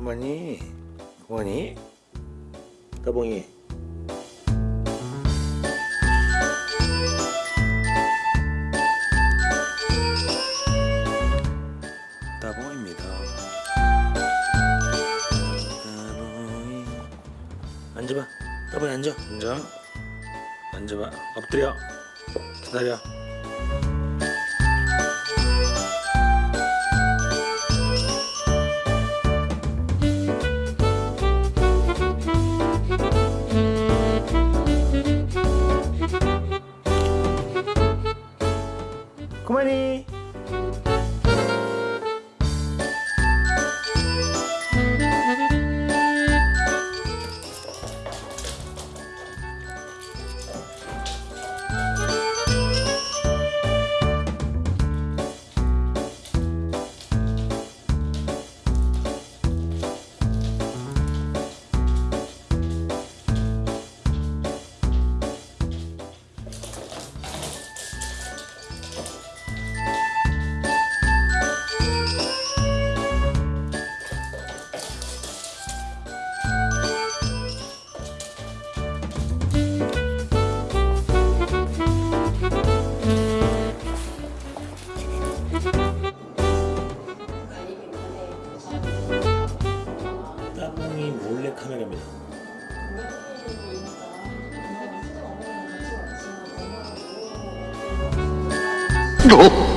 뭐니? 뭐니? 따봉이. 따봉입니다. 따봉이. 앉아봐. 따봉이 앉아. 앉아. 앉아봐. 엎드려. 기다려 그만이 따봉이 몰래 카메라입니다 어?